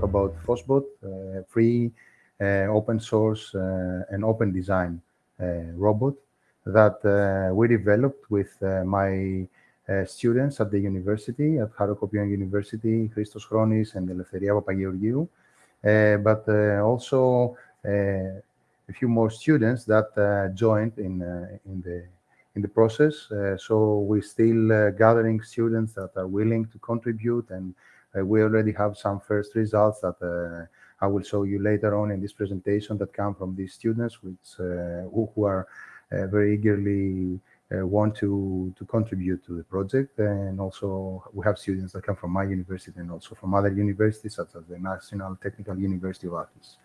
talk about FOSSBot, uh, free, uh, open source, uh, and open design robot that we developed with my students at the university, at Harokopion University, Christos Chronis and Eleftheria Papageorgiou, but also a few more students that joined in in the in the process. Uh, so we're still uh, gathering students that are willing to contribute and uh, we already have some first results that I will show you later on in this presentation that come from these students which who, who, are very eagerly uh, want to to contribute to the project and also we have students that come from my university and also from other universities such as the National Technical University of Athens.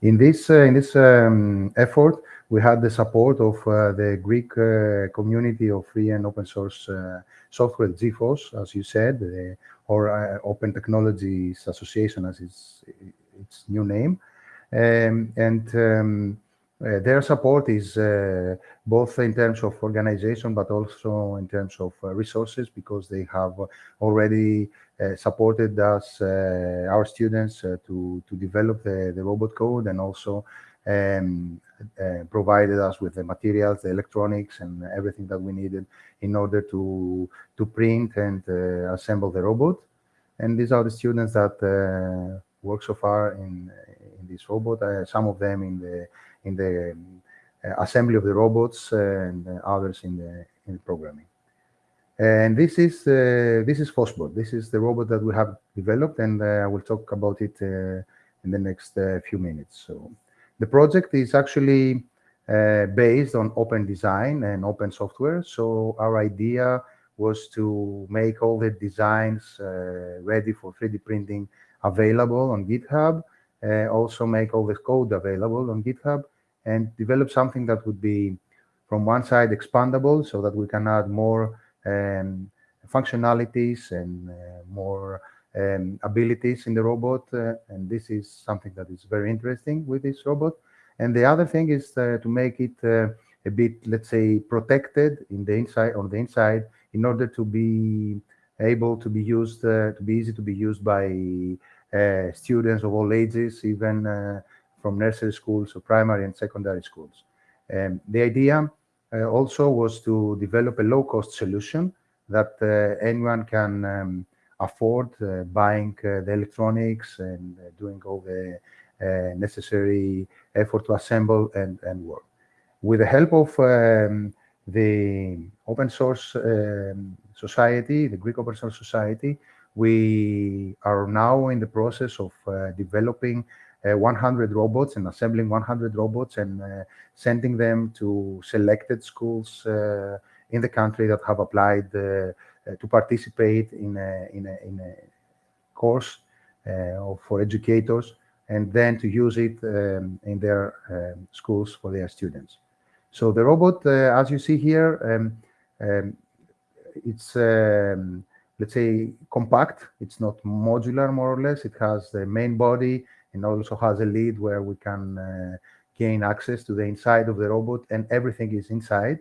In this uh, in this um, effort, we had the support of uh, the Greek uh, community of free and open source software, GFOSS, as you said, or Open Technologies Association, as its its new name, um, and um, uh, their support is uh, both in terms of organization, but also in terms of uh, resources, because they have already supported us, our students, to to develop the the robot code, and also um, uh, provided us with the materials, the electronics, and everything that we needed in order to to print and uh, assemble the robot. And these are the students that uh, work so far in in this robot. some of them in the in the uh, assembly of the robots and others in the in the programming. And this is uh, this is FOSSBot. This is the robot that we have developed, and uh, I will talk about it in the next few minutes. So the project is actually uh, based on open design and open software. So our idea was to make all the designs uh, ready for 3D printing available on GitHub, uh, also make all the code available on GitHub, and develop something that would be from one side expandable so that we can add more um, functionalities and uh, more um, abilities in the robot. Uh, and this is something that is very interesting with this robot. And the other thing is uh, to make it uh, a bit, let's say, protected in the inside on the inside in order to be able to be used, uh, to be easy to be used by uh, students of all ages, even from nursery schools or primary and secondary schools. Um, the idea uh, also was to develop a low-cost solution that uh, anyone can um, afford uh, buying uh, the electronics and uh, doing all the uh, necessary effort to assemble and, and work. With the help of um, the open source um, society, the Greek open source society, we are now in the process of developing uh, 100 robots and assembling 100 robots and uh, sending them to selected schools uh, in the country that have applied to participate in a, in a, in a course for educators and then to use it um, in their um, schools for their students. So the robot, uh, as you see here, um, um it's, um, let's say, compact. It's not modular, more or less. It has the main body and also has a lid where we can uh, gain access to the inside of the robot and everything is inside.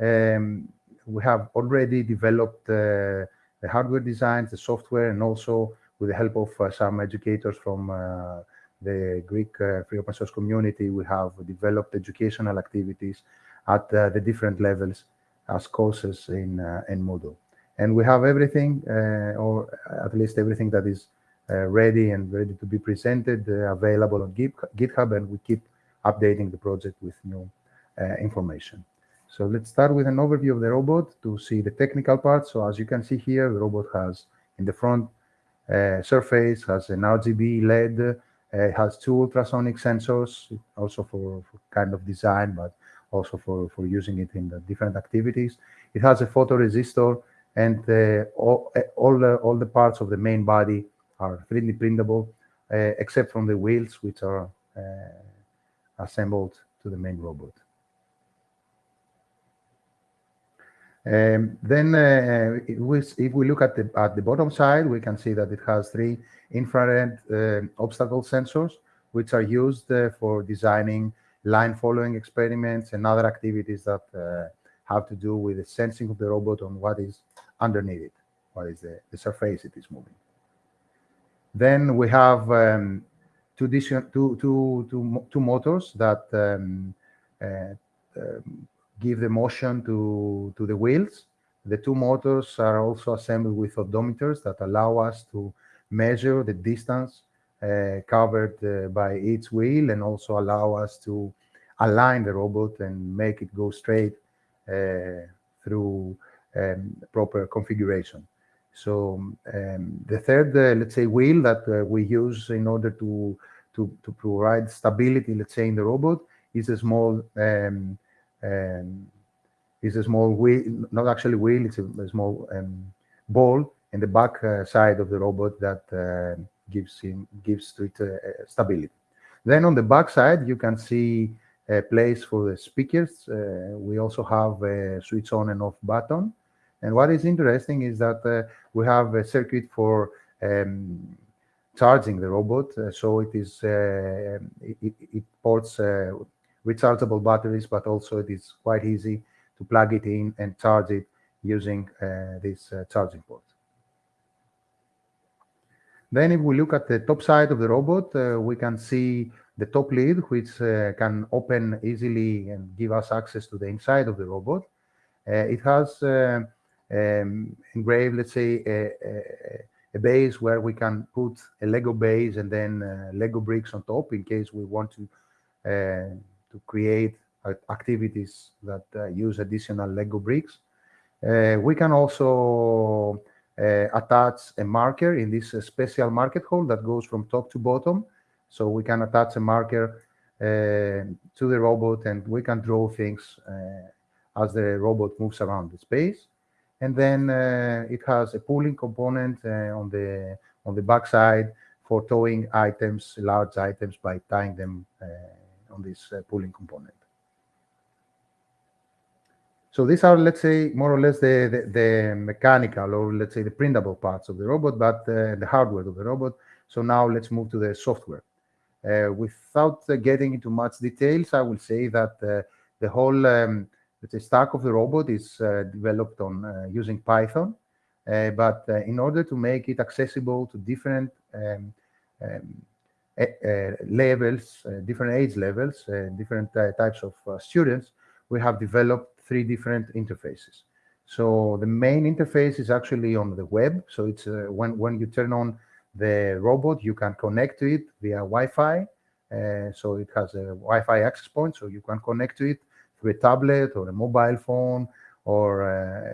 Um, we have already developed the hardware designs, the software, and also with the help of uh, some educators from uh, the Greek uh, free open source community, we have developed educational activities at the different levels as courses in, in Moodle. And we have everything, or at least everything that is ready and ready to be presented, available on GitHub, and we keep updating the project with new information. So let's start with an overview of the robot to see the technical part. So as you can see here, the robot has in the front uh, surface has an RGB LED, uh, has two ultrasonic sensors, also for, for, kind of design, but also for, for using it in the different activities. It has a photoresistor and uh, all, all, the, all the parts of the main body are 3D printable, uh, except from the wheels, which are uh, assembled to the main robot. Um, then uh, if, we, if, we, look at the at the bottom side, we can see that it has three infrared uh, obstacle sensors, which are used uh, for designing line following experiments and other activities that uh, have to do with the sensing of the robot on what is underneath it, what is the, the surface it is moving. Then we have um, two, two, two, two, two motors that um, uh, um, give the motion to, to the wheels. The two motors are also assembled with odometers that allow us to measure the distance uh, covered uh, by each wheel and also allow us to align the robot and make it go straight uh, through um, proper configuration. So um, the third, uh, let's say, wheel that uh, we use in order to, to, to provide stability, let's say, in the robot is a small um, um, is a small wheel, not actually wheel, it's a, a small um, ball in the back uh, side of the robot that uh, gives him gives to it uh, stability. Then on the back side, you can see a place for the speakers. Uh, we also have a switch on and off button. And what is interesting is that uh, we have a circuit for um, charging the robot. Uh, so it is it, it, ports rechargeable batteries, but also it is quite easy to plug it in and charge it using uh, this uh, charging port. Then if we look at the top side of the robot, uh, we can see the top lid, which uh, can open easily and give us access to the inside of the robot. Uh, it has uh, um, engraved, let's say, a, a, a, base where we can put a Lego base and then Lego bricks on top in case we want to to create activities that uh, use additional Lego bricks. Uh, we can also uh, attach a marker in this special marker hole that goes from top to bottom. So we can attach a marker to the robot and we can draw things as the robot moves around the space. And then uh, it has a pulling component uh, on the on the back side for towing items, large items, by tying them uh, on this pulling component. So these are, let's say, more or less the, the, the, mechanical or let's say the printable parts of the robot, but uh, the hardware of the robot. So now let's move to the software. Uh, without uh, getting into much details, I will say that uh, the whole um, let's say stack of the robot is uh, developed on uh, using Python. but in order to make it accessible to different um, um, levels, different age levels, different types of students, we have developed three different interfaces. So the main interface is actually on the web. So it's uh, when, when you turn on the robot, you can connect to it via Wi-Fi. Uh, so it has a Wi-Fi access point, so you can connect to it through a tablet or a mobile phone or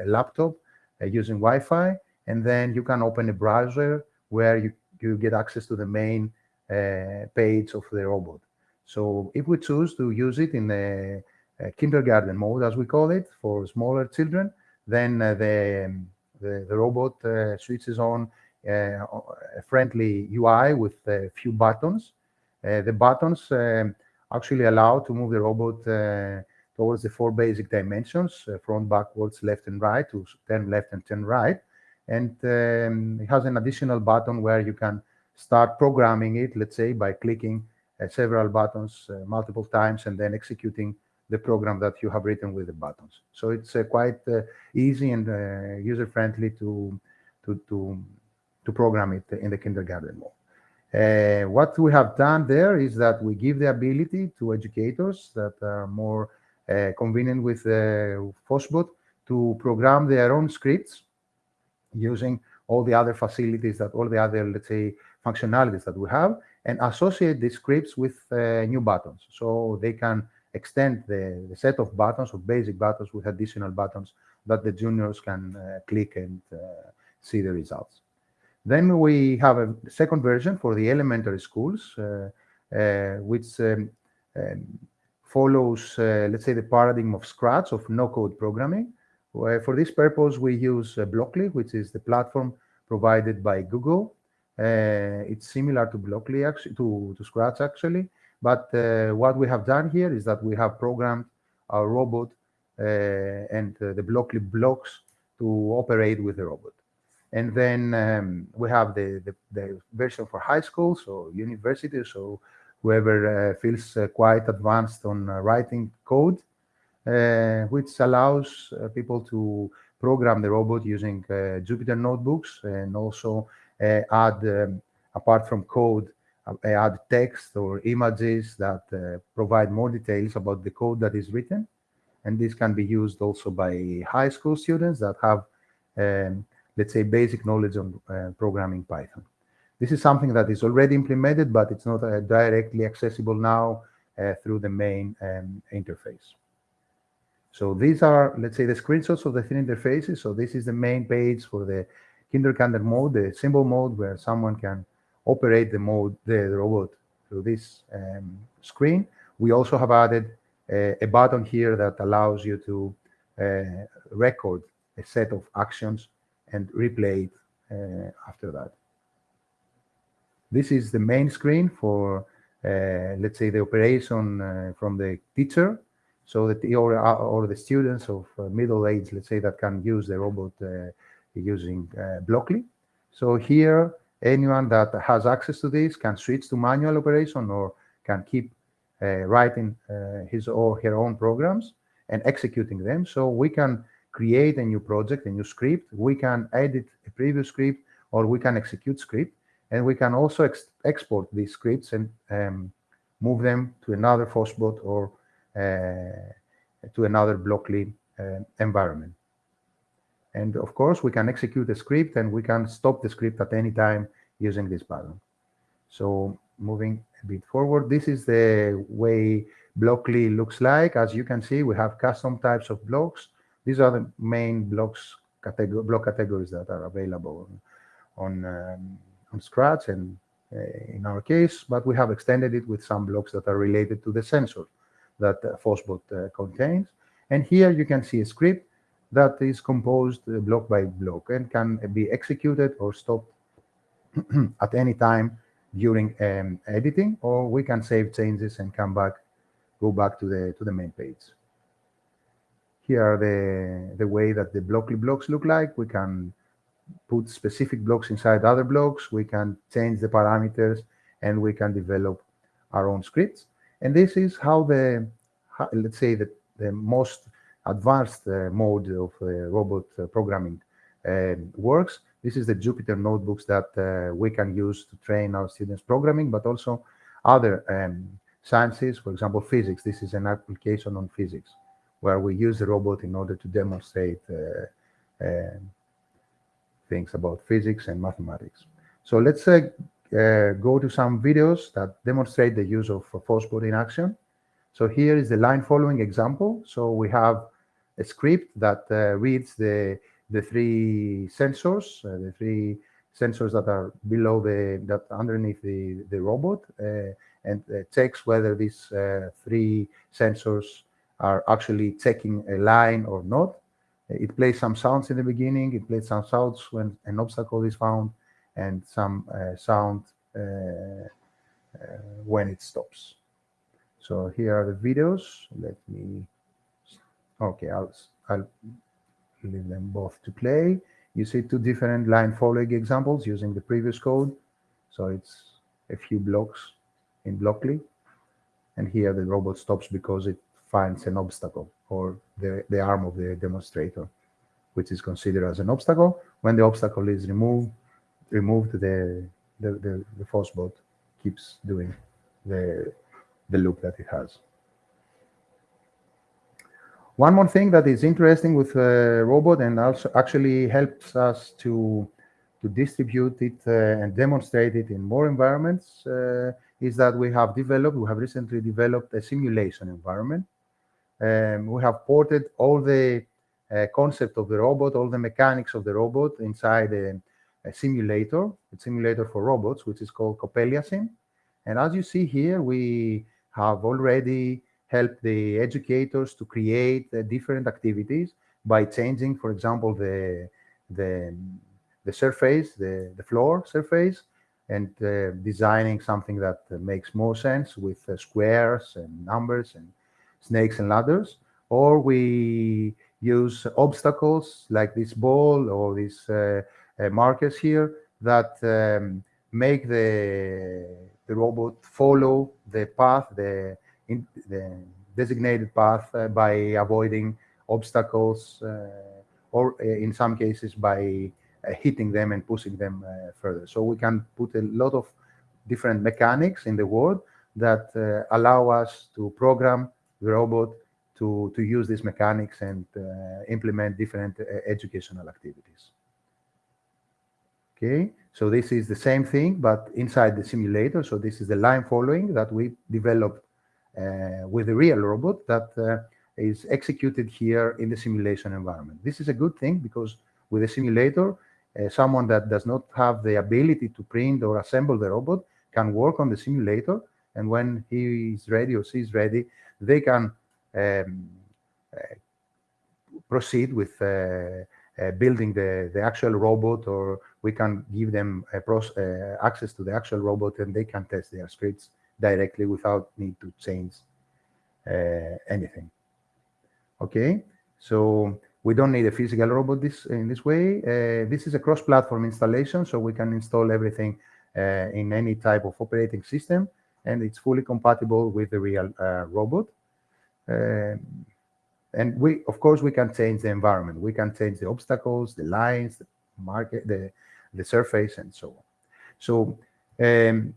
a laptop uh, using Wi-Fi. And then you can open a browser where you, you get access to the main uh, page of the robot. So if we choose to use it in the uh, kindergarten mode, as we call it, for smaller children, then uh, the, um, the, the robot uh, switches on a friendly UI with a few buttons. the buttons um, actually allow to move the robot towards the four basic dimensions, front, backwards, left and right, to turn left and turn right. And um, it has an additional button where you can start programming it, let's say, by clicking uh, several buttons uh, multiple times and then executing the program that you have written with the buttons. So it's uh, quite easy and user-friendly to, to, to, to program it in the kindergarten mode. Uh, what we have done there is that we give the ability to educators that are more uh, convenient with uh, FOSSBot to program their own scripts using all the other facilities that all the other, let's say, functionalities that we have and associate these scripts with new buttons. So they can extend the, the set of buttons, of basic buttons with additional buttons that the juniors can uh, click and uh, see the results. Then we have a second version for the elementary schools, uh, uh which um, um, follows, uh, let's say, the paradigm of Scratch, of no-code programming. for this purpose, we use uh, Blockly, which is the platform provided by Google. It's similar to Blockly, actually, to, to Scratch, actually. But uh, what we have done here is that we have programmed our robot uh, and the Blockly blocks to operate with the robot. And then um, we have the, the, the, version for high school, so university, so whoever uh, feels uh, quite advanced on uh, writing code, which allows people to program the robot using Jupyter notebooks and also add um, apart from code, uh, add text or images that uh, provide more details about the code that is written. And this can be used also by high school students that have, um, let's say, basic knowledge on uh, programming Python. This is something that is already implemented, but it's not uh, directly accessible now uh, through the main um, interface. So these are, let's say, the screenshots of the three interfaces. So this is the main page for the kindergarten mode, the symbol mode, where someone can operate the mode, the, robot through this um, screen. We also have added uh, a button here that allows you to uh, record a set of actions and replay it uh, after that. This is the main screen for, let's say, the operation from the teacher so that the, or, or the students of uh, middle age, let's say, that can use the robot uh, using uh, Blockly. So here, anyone that has access to this can switch to manual operation or can keep uh, writing uh, his or her own programs and executing them. So we can create a new project, a new script. We can edit a previous script or we can execute script. And we can also ex export these scripts and um, move them to another FOSSBot or uh, to another Blockly uh, environment. And of course, we can execute the script and we can stop the script at any time using this button. So moving a bit forward, this is the way Blockly looks like. As you can see, we have custom types of blocks. These are the main blocks category, block categories that are available on, um, on Scratch and uh, in our case, but we have extended it with some blocks that are related to the sensor that uh, FOSSBot uh, contains. And here you can see a script that is composed uh, block by block and can be executed or stopped at any time during um, editing, or we can save changes and come back, go back to the to the main page. Here are the the way that the blockly blocks look like. We can put specific blocks inside other blocks. We can change the parameters, and we can develop our own scripts. And this is how the let's say the the most advanced uh, mode of uh, robot uh, programming um, works. This is the Jupyter notebooks that we can use to train our students programming, but also other um, sciences, for example, physics. This is an application on physics where we use the robot in order to demonstrate uh, uh, things about physics and mathematics. So let's uh, go to some videos that demonstrate the use of FOSSBot in action. So here is the line following example. So we have a script that uh, reads the the three sensors, uh, the three sensors that are below the, that underneath the, the robot, uh, and checks whether these three sensors are actually checking a line or not. It plays some sounds in the beginning, it plays some sounds when an obstacle is found, and some uh, sound uh, uh, when it stops. So here are the videos. Let me, okay, I'll, I'll leave them both to play. You see two different line following examples using the previous code. So it's a few blocks in Blockly. And here the robot stops because it finds an obstacle or the, the arm of the demonstrator, which is considered as an obstacle. When the obstacle is removed, removed the, the, the, the FOSSBot keeps doing the, the loop that it has. One more thing that is interesting with uh, robot and also actually helps us to to distribute it uh, and demonstrate it in more environments uh, is that we have developed, we have recently developed a simulation environment. Um, we have ported all the uh, concept of the robot, all the mechanics of the robot inside a, a simulator, a simulator for robots, which is called CoppeliaSim. And as you see here, we have already helped the educators to create uh, different activities by changing, for example, the the the surface, the the floor surface, and uh, designing something that makes more sense with uh, squares and numbers and snakes and ladders. Or we use obstacles like this ball or these uh, uh, markers here that um, make the the robot follow the path, the in the designated path uh, by avoiding obstacles uh, or uh, in some cases by hitting them and pushing them further. So we can put a lot of different mechanics in the world that allow us to program the robot to, to use these mechanics and implement different educational activities. Okay, so this is the same thing, but inside the simulator. So this is the line following that we developed uh, with a real robot that uh, is executed here in the simulation environment. This is a good thing because with a simulator, uh, someone that does not have the ability to print or assemble the robot can work on the simulator. And when he is ready or she is ready, they can um, uh, proceed with uh, uh, building the, the actual robot or we can give them uh, access to the actual robot and they can test their scripts directly without need to change uh, anything. Okay, so we don't need a physical robot this in this way. Uh, this is a cross-platform installation, so we can install everything uh, in any type of operating system, and it's fully compatible with the real robot. Um, and we of course we can change the environment we can change the obstacles the lines the market the the surface and so on. So um,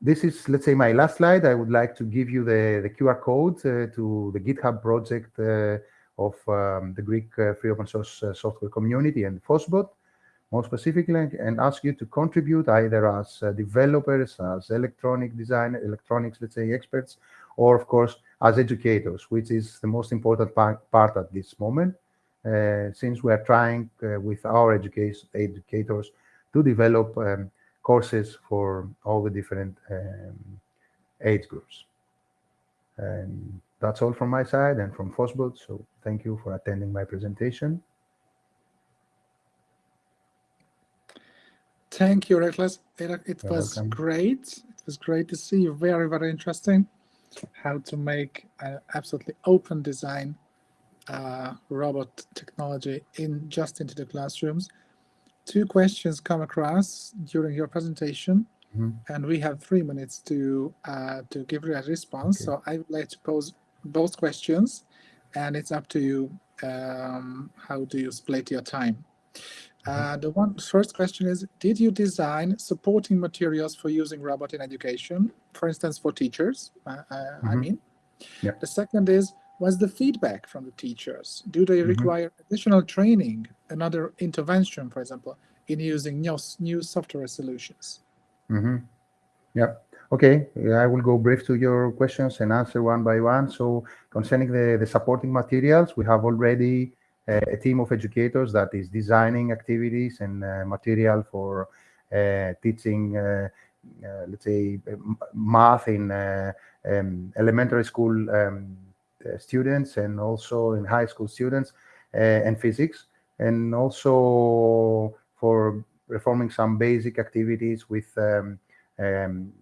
this is let's say my last slide. I would like to give you the the qr code uh, to the github project uh, of um, the greek uh, free open source uh, software community and FOSSBOT more specifically and ask you to contribute either as uh, developers as electronic design electronics let's say experts or of course as educators, which is the most important part, part at this moment, since we are trying uh, with our education, educators to develop um, courses for all the different um, age groups. And that's all from my side and from FOSSBOT. So thank you for attending my presentation. Thank you, Iraklis. It, it was welcome. great. It was great to see you. Very, very interesting how to make an absolutely open design uh, robot technology in just into the classrooms. Two questions come across during your presentation, mm -hmm. and we have three minutes to uh, to give you a response. Okay. So I would like to pose both questions, and it's up to you. Um, how do you split your time? Uh, the one first question is, did you design supporting materials for using robot in education, for instance, for teachers, uh, mm -hmm. I mm-hmm. mean? Yep. The second is, was the feedback from the teachers? Do they mm -hmm. require additional training, another intervention, for example, in using new, new software solutions? Mm -hmm. Yeah. Okay, I will go brief to your questions and answer one by one. So concerning the, the supporting materials, we have already a team of educators that is designing activities and uh, material for uh, teaching, uh, let's say, math in um, elementary school um, students and also in high school students and physics, and also for performing some basic activities with um, um,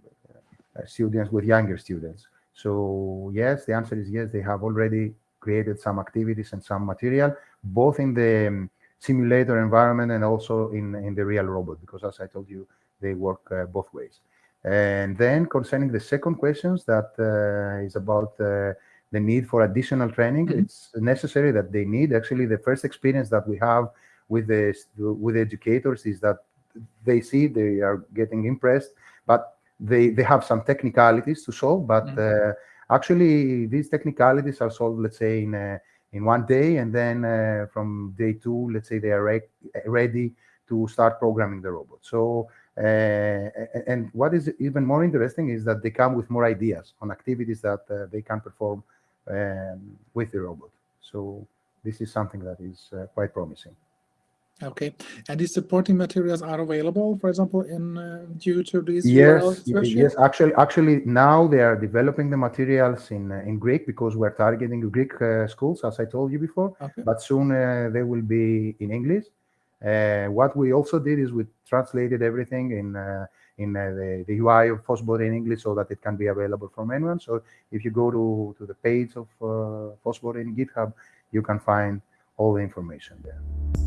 students with younger students. So yes, the answer is yes, they have already created some activities and some material, both in the um, simulator environment and also in, in the real robot, because as I told you, they work uh, both ways. And then concerning the second questions that uh, is about uh, the need for additional training, mm -hmm. it's necessary that they need. Actually, the first experience that we have with the with the educators is that they see they are getting impressed, but they they have some technicalities to solve. But mm -hmm. actually, these technicalities are solved, let's say, in a in one day, and then uh, from day two, let's say they are re ready to start programming the robot. So, uh, and what is even more interesting is that they come with more ideas on activities that uh, they can perform um, with the robot. So this is something that is uh, quite promising. Okay, and these supporting materials are available, for example, in uh, due to these yes, yes. Actually, actually, now they are developing the materials in uh, in Greek because we're targeting Greek uh, schools, as I told you before. Okay. But soon uh, they will be in English. Uh, what we also did is we translated everything in uh, in the, the UI of FOSSBOT in English so that it can be available from anyone. So if you go to to the page of uh, FOSSBOT in GitHub, you can find all the information there.